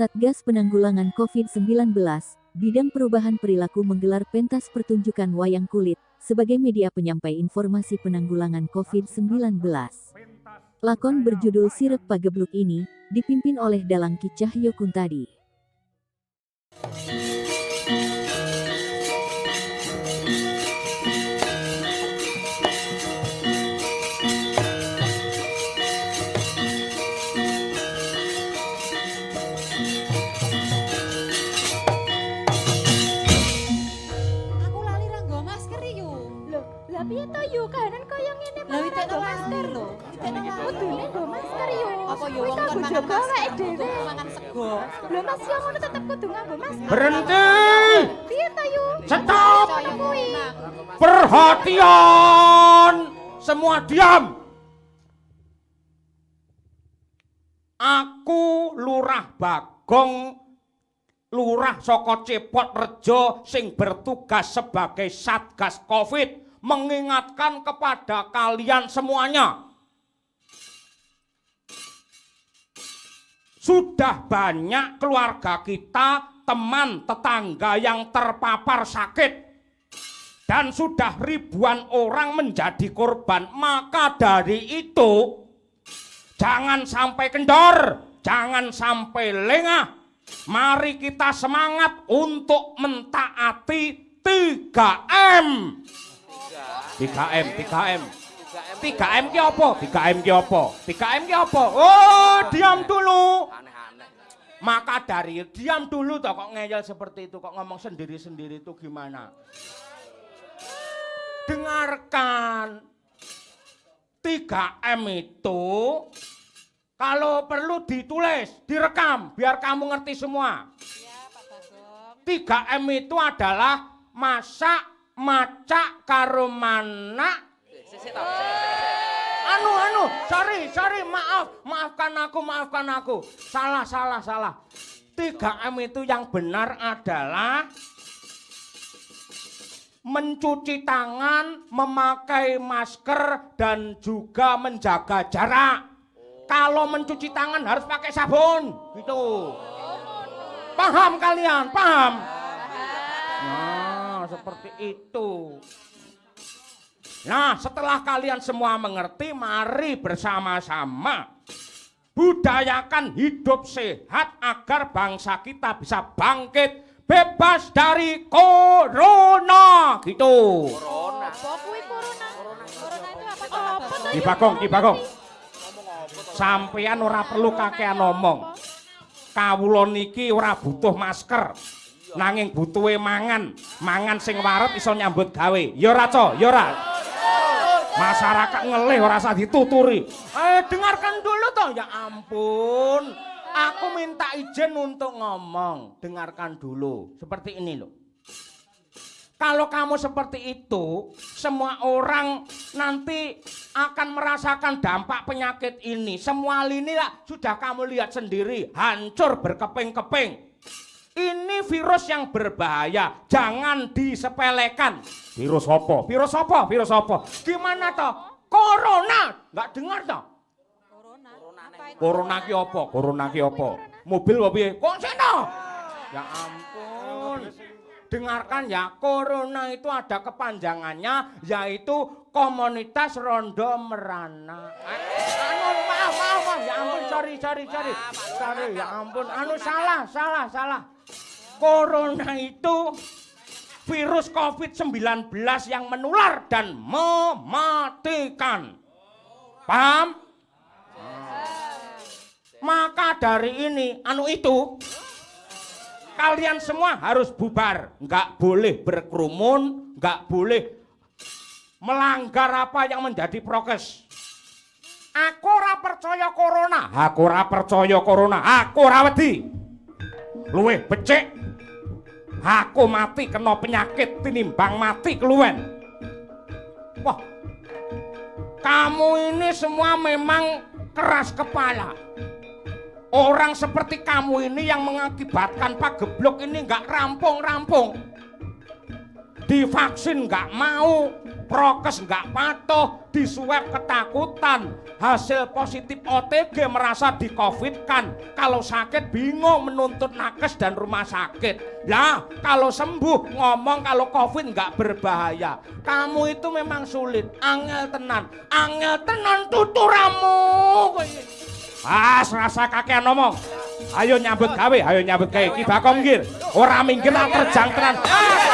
Satgas Penanggulangan COVID-19, Bidang Perubahan Perilaku menggelar pentas pertunjukan wayang kulit sebagai media penyampai informasi penanggulangan COVID-19. Lakon berjudul Sirep Pagebluk ini dipimpin oleh Dalang Ki Cahyo Kuntadi. Piye to yu kahanan kaya ngene Lah malah witekno nggo masker lho. Kudune nggo masker yu. Apa yo wong kon mangan masker, dhewe. mangan sego. Lho Mas yo ngono tetep kudu nganggo masker. Berhenti! Piye to yu? Stop! Perhatian! Semua diam! Aku Lurah Bagong Lurah Soko Cepot Rejo sing bertugas sebagai Satgas Covid mengingatkan kepada kalian semuanya Sudah banyak keluarga kita, teman, tetangga yang terpapar sakit dan sudah ribuan orang menjadi korban. Maka dari itu, jangan sampai kendor, jangan sampai lengah. Mari kita semangat untuk mentaati 3M. 3M, 3M. 3M ki apa? 3M ki apa? 3M ki apa? Oh, diam dulu. Maka dari diam dulu toh kok ngeyel seperti itu, kok ngomong sendiri-sendiri itu gimana? Dengarkan. 3M itu kalau perlu ditulis, direkam biar kamu ngerti semua. Iya, Pak Bagong. 3M itu adalah masak, macak, karo manak, Anu anu, sorry sorry maaf, maafkan aku, maafkan aku. Salah salah salah. 3M itu yang benar adalah mencuci tangan, memakai masker dan juga menjaga jarak. Kalau mencuci tangan harus pakai sabun, gitu. Paham kalian? Paham? Seperti itu. Nah, setelah kalian semua mengerti, mari bersama-sama budayakan hidup sehat agar bangsa kita bisa bangkit bebas dari corona gitu. Apa kuwi corona? Corona Bagong? Ki Bagong. Sampean ora perlu kakean ngomong. Kawula niki ora butuh masker. Nanging butuhe mangan. Mangan sing waret iso nyambut gawe. Ya ora, Co? Ya ora. Masyarakat ngelih ora usah dituturi. Eh, dengarkan dulu toh. Ya ampun. Aku minta izin untuk ngomong. Dengarkan dulu. Seperti ini loh. Kalau kamu seperti itu, semua orang nanti akan merasakan dampak penyakit ini. Semua lini lah sudah kamu lihat sendiri, hancur berkeping-keping. Ini virus yang berbahaya, jangan disepelekan. Virus apa? Virus apa? Virus apa? Gimana toh? Corona, nggak dengar toh? Corona. Apa itu? Corona ki apa? Corona ki apa? Mobil apa piye? Kok seno? Ya ampun. Dengarkan ya, corona itu ada kepanjangannya yaitu komunitas rondo merana. Anu maaf, maaf, maaf. Ya ampun, sorry, sorry, sorry. Sorry, ya ampun. Anu salah, salah, salah. Corona itu virus COVID-19 yang menular dan mematikan. Paham? Maka dari ini, anu itu, kalian semua harus bubar. Nggak boleh berkerumun, nggak boleh melanggar apa yang menjadi prokes. Aku ora percaya corona. Aku ora percaya corona. Aku ora wedi. Luwih becik. Aku mati kena penyakit tinimbang mati keluwen. Wah. Kamu ini semua memang keras kepala. Orang seperti kamu ini yang mengakibatkan pageblok ini nggak rampung-rampung. Divaksin nggak mau, prokes nggak patuh, disuwep ketakutan, hasil positif OTG merasa di covid kan, kalau sakit bingung menuntut nakes dan rumah sakit. Ya, kalau sembuh ngomong kalau covid nggak berbahaya. Kamu itu memang sulit, angel tenan, angel tenan tuturamu. Ah, rasa kakean ngomong. Ayo nyambut gawe, ayo nyambut gawe. Ki Bakong nggih. Ora minggir tak terjang tenan.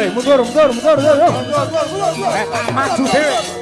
Ei, mudou, mudou, mudou, mudou, Mata o